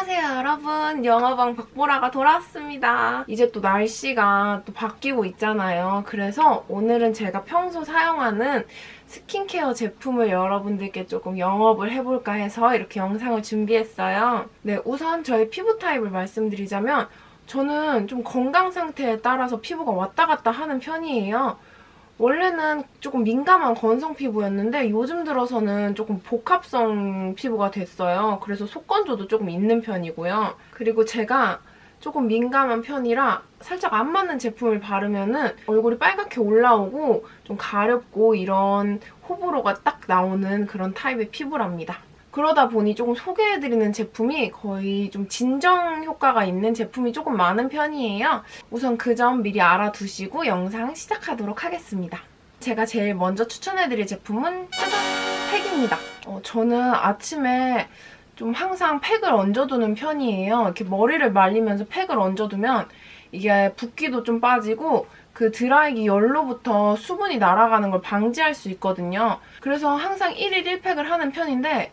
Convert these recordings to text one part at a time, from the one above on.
안녕하세요 여러분. 영어방 박보라가 돌아왔습니다. 이제 또 날씨가 또 바뀌고 있잖아요. 그래서 오늘은 제가 평소 사용하는 스킨케어 제품을 여러분들께 조금 영업을 해볼까 해서 이렇게 영상을 준비했어요. 네 우선 저의 피부 타입을 말씀드리자면 저는 좀 건강 상태에 따라서 피부가 왔다 갔다 하는 편이에요 원래는 조금 민감한 건성 피부였는데 요즘 들어서는 조금 복합성 피부가 됐어요. 그래서 속건조도 조금 있는 편이고요. 그리고 제가 조금 민감한 편이라 살짝 안 맞는 제품을 바르면 얼굴이 빨갛게 올라오고 좀 가렵고 이런 호불호가 딱 나오는 그런 타입의 피부랍니다. 그러다 보니 조금 소개해드리는 제품이 거의 좀 진정 효과가 있는 제품이 조금 많은 편이에요. 우선 그 점 미리 알아두시고 영상 시작하도록 하겠습니다. 제가 제일 먼저 추천해드릴 제품은 짜잔! 팩입니다. 어, 저는 아침에 좀 항상 팩을 얹어두는 편이에요. 이렇게 머리를 말리면서 팩을 얹어두면 이게 붓기도 좀 빠지고 그 드라이기 열로부터 수분이 날아가는 걸 방지할 수 있거든요. 그래서 항상 1일 1팩을 하는 편인데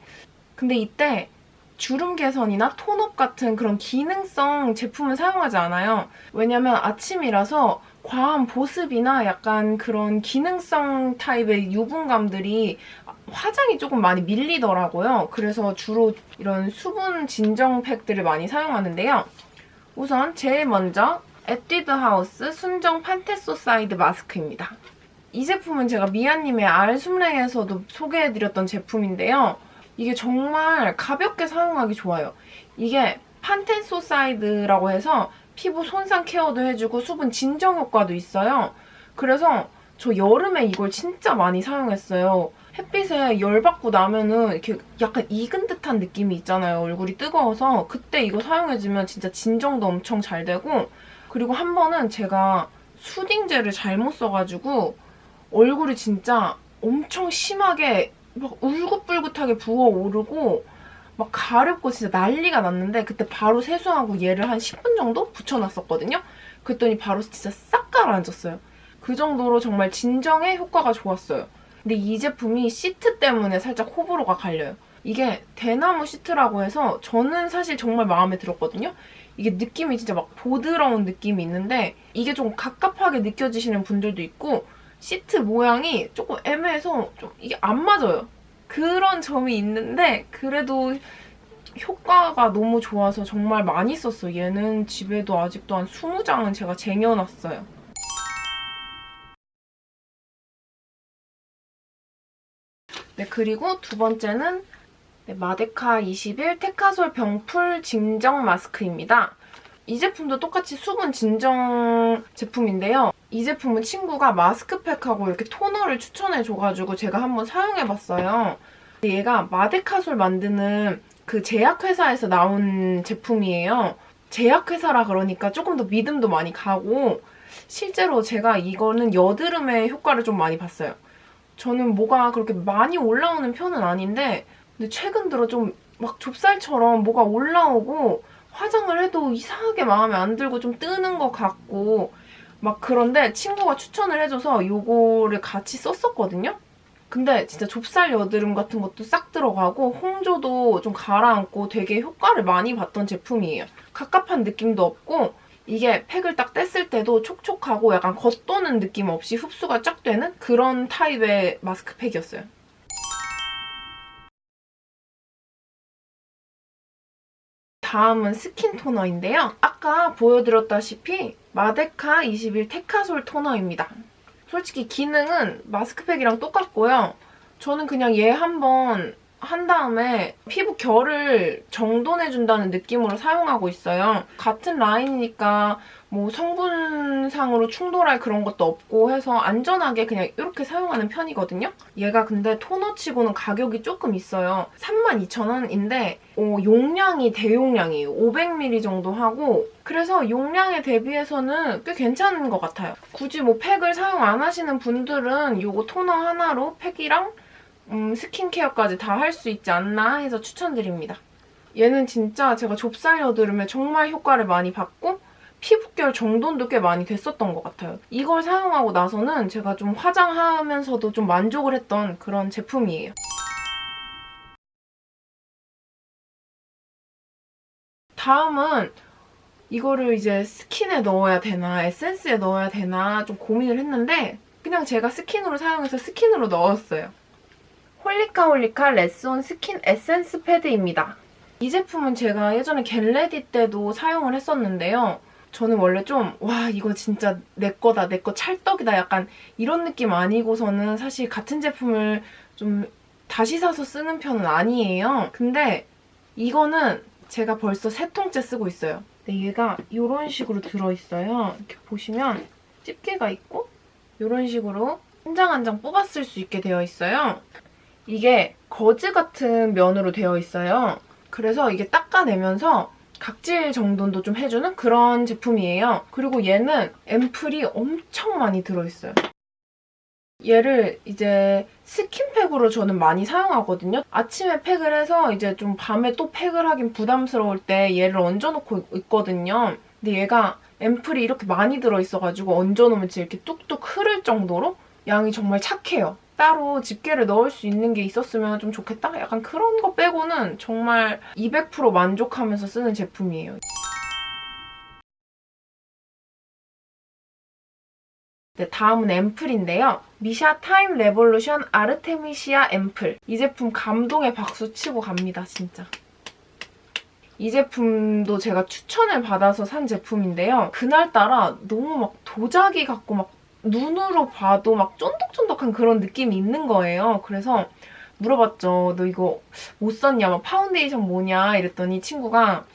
근데 이때 주름 개선이나 톤업 같은 그런 기능성 제품을 사용하지 않아요. 왜냐면 아침이라서 과한 보습이나 약간 그런 기능성 타입의 유분감들이 화장이 조금 많이 밀리더라고요. 그래서 주로 이런 수분 진정 팩들을 많이 사용하는데요. 우선 제일 먼저 에뛰드 하우스 순정 판테소사이드 마스크입니다. 이 제품은 제가 미아님의 알숨랭에서도 소개해드렸던 제품인데요. 이게 정말 가볍게 사용하기 좋아요. 이게 판테소사이드라고 해서 피부 손상 케어도 해주고 수분 진정 효과도 있어요. 그래서 저 여름에 이걸 진짜 많이 사용했어요. 햇빛에 열 받고 나면은 이렇게 약간 익은 듯한 느낌이 있잖아요. 얼굴이 뜨거워서 그때 이거 사용해주면 진짜 진정도 엄청 잘 되고 그리고 한 번은 제가 수딩젤을 잘못 써가지고 얼굴이 진짜 엄청 심하게 막 울긋불긋하게 부어오르고 막 가렵고 진짜 난리가 났는데 그때 바로 세수하고 얘를 한 10분 정도 붙여놨었거든요. 그랬더니 바로 진짜 싹 가라앉았어요. 그 정도로 정말 진정에 효과가 좋았어요. 근데 이 제품이 시트 때문에 살짝 호불호가 갈려요. 이게 대나무 시트라고 해서 저는 사실 정말 마음에 들었거든요. 이게 느낌이 진짜 막 보드러운 느낌이 있는데 이게 좀 갑갑하게 느껴지시는 분들도 있고 시트 모양이 조금 애매해서 좀 이게 안 맞아요. 그런 점이 있는데 그래도 효과가 너무 좋아서 정말 많이 썼어요. 얘는 집에도 아직도 한 20장은 제가 쟁여놨어요. 네, 그리고 두 번째는 네, 마데카 21 테카솔 병풀 진정 마스크입니다. 이 제품도 똑같이 수분 진정 제품인데요. 이 제품은 친구가 마스크팩하고 이렇게 토너를 추천해줘가지고 제가 한번 사용해봤어요. 얘가 마데카솔 만드는 그 제약회사에서 나온 제품이에요. 제약회사라 그러니까 조금 더 믿음도 많이 가고 실제로 제가 이거는 여드름에 효과를 좀 많이 봤어요. 저는 뭐가 그렇게 많이 올라오는 편은 아닌데 근데 최근 들어 좀 막 좁쌀처럼 뭐가 올라오고 화장을 해도 이상하게 마음에 안 들고 좀 뜨는 것 같고 막 그런데 친구가 추천을 해줘서 이거를 같이 썼었거든요? 근데 진짜 좁쌀 여드름 같은 것도 싹 들어가고 홍조도 좀 가라앉고 되게 효과를 많이 봤던 제품이에요. 갑갑한 느낌도 없고 이게 팩을 딱 뗐을 때도 촉촉하고 약간 겉도는 느낌 없이 흡수가 쫙 되는 그런 타입의 마스크팩이었어요. 다음은 스킨 토너인데요. 아까 보여드렸다시피 마데카 21 테카솔 토너입니다. 솔직히 기능은 마스크팩이랑 똑같고요. 저는 그냥 얘 한번 한 다음에 피부 결을 정돈해준다는 느낌으로 사용하고 있어요. 같은 라인이니까 뭐 성분상으로 충돌할 그런 것도 없고 해서 안전하게 그냥 이렇게 사용하는 편이거든요. 얘가 근데 토너치고는 가격이 조금 있어요. 32,000원인데 어, 용량이 대용량이에요. 500ml 정도 하고 그래서 용량에 대비해서는 꽤 괜찮은 것 같아요. 굳이 뭐 팩을 사용 안 하시는 분들은 이거 토너 하나로 팩이랑 음, 스킨케어까지 다 할 수 있지 않나 해서 추천드립니다. 얘는 진짜 제가 좁쌀 여드름에 정말 효과를 많이 봤고 피부결 정돈도 꽤 많이 됐었던 것 같아요. 이걸 사용하고 나서는 제가 좀 화장하면서도 좀 만족을 했던 그런 제품이에요. 다음은 이거를 이제 스킨에 넣어야 되나 에센스에 넣어야 되나 좀 고민을 했는데 그냥 제가 스킨으로 사용해서 스킨으로 넣었어요. 홀리카 홀리카 레스온 스킨 에센스 패드입니다. 이 제품은 제가 예전에 get ready 때도 사용을 했었는데요. 저는 원래 좀 와 이거 진짜 내 거다 내 거 찰떡이다 약간 이런 느낌 아니고서는 사실 같은 제품을 좀 다시 사서 쓰는 편은 아니에요. 근데 이거는 제가 벌써 세 통째 쓰고 있어요. 근데 얘가 이런 식으로 들어있어요. 이렇게 보시면 집게가 있고 이런 식으로 한 장 한장쓸수 있게 되어 있어요. 이게 거즈 같은 면으로 되어 있어요. 그래서 이게 닦아내면서 각질 정돈도 좀 해주는 그런 제품이에요. 그리고 얘는 앰플이 엄청 많이 들어있어요. 얘를 이제 스킨팩으로 저는 많이 사용하거든요. 아침에 팩을 해서 이제 좀 밤에 또 팩을 하긴 부담스러울 때 얘를 얹어놓고 있거든요. 근데 얘가 앰플이 이렇게 많이 들어있어가지고 얹어놓으면 진짜 이렇게 뚝뚝 흐를 정도로 양이 정말 착해요. 따로 집게를 넣을 수 있는 게 있었으면 좀 좋겠다? 약간 그런 거 빼고는 정말 200% 만족하면서 쓰는 제품이에요. 네, 다음은 앰플인데요. 미샤 타임 레볼루션 아르테미시아 앰플. 이 제품 감동의 박수 치고 갑니다, 진짜. 이 제품도 제가 추천을 받아서 산 제품인데요. 그날따라 너무 막 도자기 같고 막 눈으로 봐도 막 쫀득쫀득한 그런 느낌이 있는 거예요. 그래서 물어봤죠. 너 이거 뭐 썼냐? 막 파운데이션 뭐냐? 이랬더니 친구가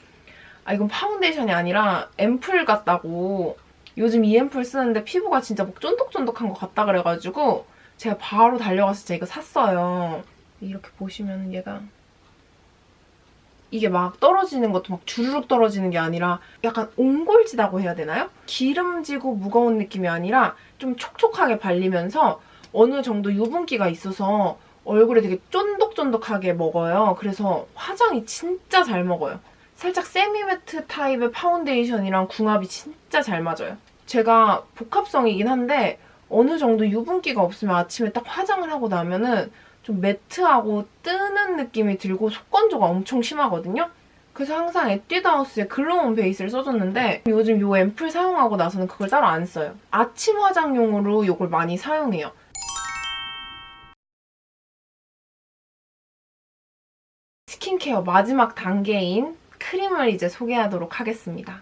아 이건 파운데이션이 아니라 앰플 같다고 요즘 이 앰플 쓰는데 피부가 진짜 막 쫀득쫀득한 것 같다 그래가지고 제가 바로 달려가서 제가 이거 샀어요. 이렇게 보시면 얘가 이게 막 떨어지는 것도 막 주르륵 떨어지는 게 아니라 약간 옹골지다고 해야 되나요? 기름지고 무거운 느낌이 아니라 좀 촉촉하게 발리면서 어느 정도 유분기가 있어서 얼굴에 되게 쫀득쫀득하게 먹어요. 그래서 화장이 진짜 잘 먹어요. 살짝 semi-matte 타입의 파운데이션이랑 궁합이 진짜 잘 맞아요. 제가 복합성이긴 한데 어느 정도 유분기가 없으면 아침에 딱 화장을 하고 나면은 좀 matte하고 뜨는 느낌이 들고 속건조가 엄청 심하거든요. 그래서 항상 에뛰드하우스의 글로우 온 베이스를 써줬는데 요즘 이 앰플 사용하고 나서는 그걸 따로 안 써요. 아침 화장용으로 이걸 많이 사용해요. 스킨케어 마지막 단계인 크림을 이제 소개하도록 하겠습니다.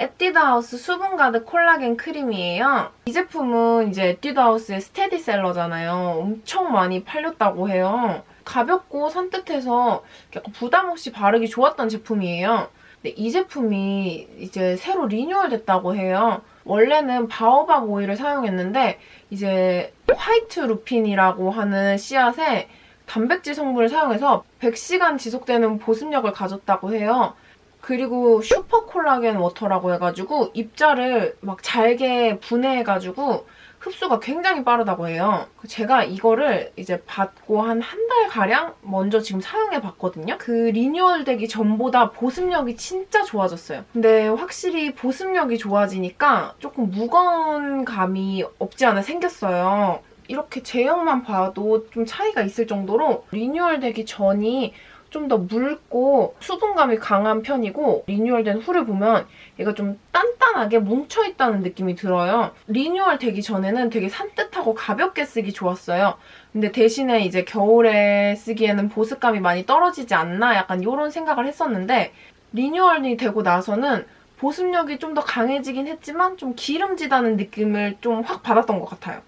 에뛰드하우스 수분 가득 콜라겐 크림이에요. 이 제품은 이제 에뛰드하우스의 스테디셀러잖아요. 엄청 많이 팔렸다고 해요. 가볍고 산뜻해서 약간 부담 없이 바르기 좋았던 제품이에요. 근데 이 제품이 이제 새로 리뉴얼 됐다고 해요. 원래는 바오밥 오일을 사용했는데 이제 화이트 루핀이라고 하는 씨앗에 단백질 성분을 사용해서 100시간 지속되는 보습력을 가졌다고 해요. 그리고 슈퍼 콜라겐 워터라고 해가지고 입자를 막 잘게 분해해가지고 흡수가 굉장히 빠르다고 해요. 제가 이거를 이제 받고 한 한 달가량 먼저 지금 사용해봤거든요. 그 리뉴얼 되기 전보다 보습력이 진짜 좋아졌어요. 근데 확실히 보습력이 좋아지니까 조금 무거운 감이 없지 않아 생겼어요. 이렇게 제형만 봐도 좀 차이가 있을 정도로 리뉴얼 되기 전이 좀 더 묽고 수분감이 강한 편이고 리뉴얼된 후를 보면 얘가 좀 단단하게 뭉쳐있다는 느낌이 들어요. 리뉴얼 되기 전에는 되게 산뜻하고 가볍게 쓰기 좋았어요. 근데 대신에 이제 겨울에 쓰기에는 보습감이 많이 떨어지지 않나 약간 이런 생각을 했었는데 리뉴얼이 되고 나서는 보습력이 좀 더 강해지긴 했지만 좀 기름지다는 느낌을 좀 확 받았던 것 같아요.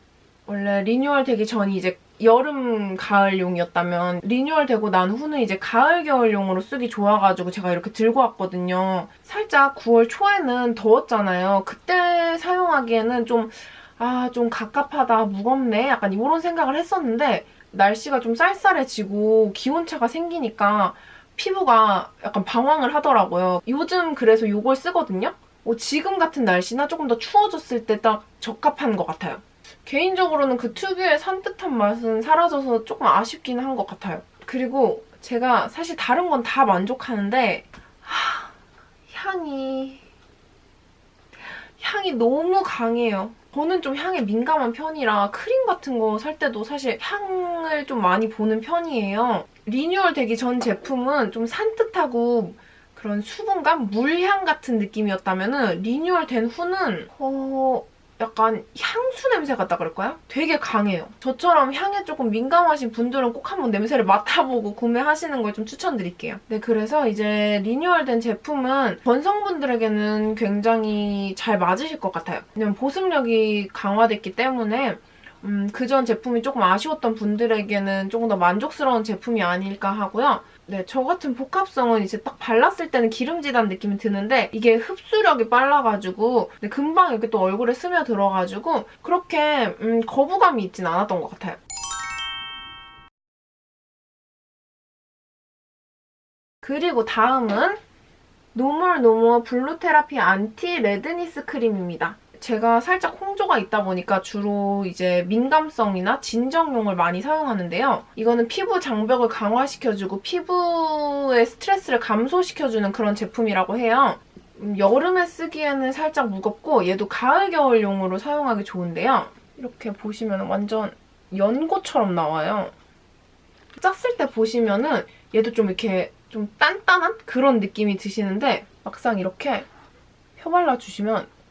원래 리뉴얼 되기 전이 이제 여름, 가을용이었다면 리뉴얼 되고 난 후는 이제 가을, 겨울용으로 쓰기 좋아가지고 제가 이렇게 들고 왔거든요. 살짝 9월 초에는 더웠잖아요. 그때 사용하기에는 좀 아, 좀 갑갑하다, 무겁네 약간 이런 생각을 했었는데 날씨가 좀 쌀쌀해지고 기온차가 생기니까 피부가 약간 방황을 하더라고요. 요즘 그래서 이걸 쓰거든요. 어, 지금 같은 날씨나 조금 더 추워졌을 때 딱 적합한 것 같아요. 개인적으로는 그 특유의 산뜻한 맛은 사라져서 조금 아쉽긴 한 것 같아요. 그리고 제가 사실 다른 건 다 만족하는데 하, 향이 향이 너무 강해요. 저는 좀 향에 민감한 편이라 크림 같은 거 살 때도 사실 향을 좀 많이 보는 편이에요. 리뉴얼 되기 전 제품은 좀 산뜻하고 그런 수분감, 물향 같은 느낌이었다면 리뉴얼 된 후는 어... 약간 향수 냄새 같다 그럴까요? 되게 강해요. 저처럼 향에 조금 민감하신 분들은 꼭 한번 냄새를 맡아보고 구매하시는 걸 좀 추천드릴게요. 네, 그래서 이제 리뉴얼된 제품은 전성분들에게는 굉장히 잘 맞으실 것 같아요. 왜냐면 보습력이 강화됐기 때문에 음, 그전 제품이 조금 아쉬웠던 분들에게는 조금 더 만족스러운 제품이 아닐까 하고요. 네, 저 같은 복합성은 이제 딱 발랐을 때는 기름지다는 느낌이 드는데 이게 흡수력이 빨라가지고 네, 금방 이렇게 또 얼굴에 스며들어가지고 그렇게 음, 거부감이 있진 않았던 것 같아요. 그리고 다음은 노멀노멀 블루테라피 안티 레드니스 크림입니다. 제가 살짝 홍조가 있다 보니까 주로 이제 민감성이나 진정용을 많이 사용하는데요. 이거는 피부 장벽을 강화시켜주고 피부의 스트레스를 감소시켜주는 그런 제품이라고 해요. 음, 여름에 쓰기에는 살짝 무겁고 얘도 가을, 겨울용으로 사용하기 좋은데요. 이렇게 보시면 완전 연고처럼 나와요. 짰을 때 보시면은 얘도 좀 이렇게 좀 단단한 그런 느낌이 드시는데 막상 이렇게 펴발라주시면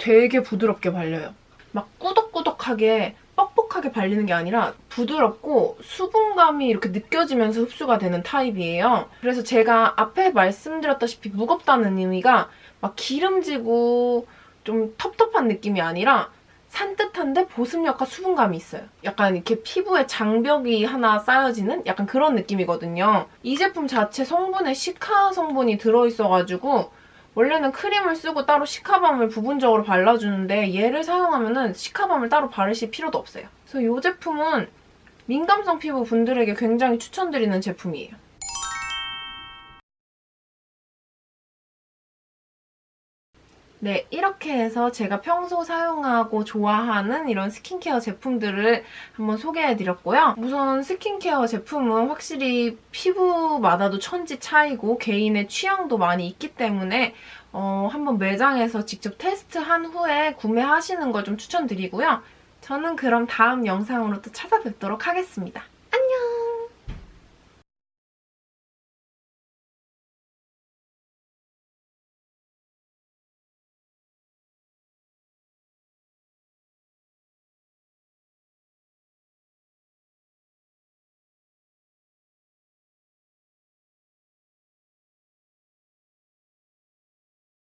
되게 부드럽게 발려요. 막 꾸덕꾸덕하게 뻑뻑하게 발리는 게 아니라 부드럽고 수분감이 이렇게 느껴지면서 흡수가 되는 타입이에요. 그래서 제가 앞에 말씀드렸다시피 무겁다는 의미가 막 기름지고 좀 텁텁한 느낌이 아니라 산뜻한데 보습력과 수분감이 있어요. 약간 이렇게 피부에 장벽이 하나 쌓여지는 약간 그런 느낌이거든요. 이 제품 자체 성분에 시카 성분이 들어있어가지고 원래는 크림을 쓰고 따로 시카밤을 부분적으로 발라주는데 얘를 사용하면 은 시카밤을 따로 바르실 필요도 없어요. 그래서 이 제품은 민감성 피부 분들에게 굉장히 추천드리는 제품이에요. 네, 이렇게 해서 제가 평소 사용하고 좋아하는 이런 스킨케어 제품들을 한번 소개해드렸고요. 우선 스킨케어 제품은 확실히 피부마다도 천지 차이고 개인의 취향도 많이 있기 때문에 어, 한번 매장에서 직접 테스트한 후에 구매하시는 걸 좀 추천드리고요. 저는 그럼 다음 영상으로 또 찾아뵙도록 하겠습니다.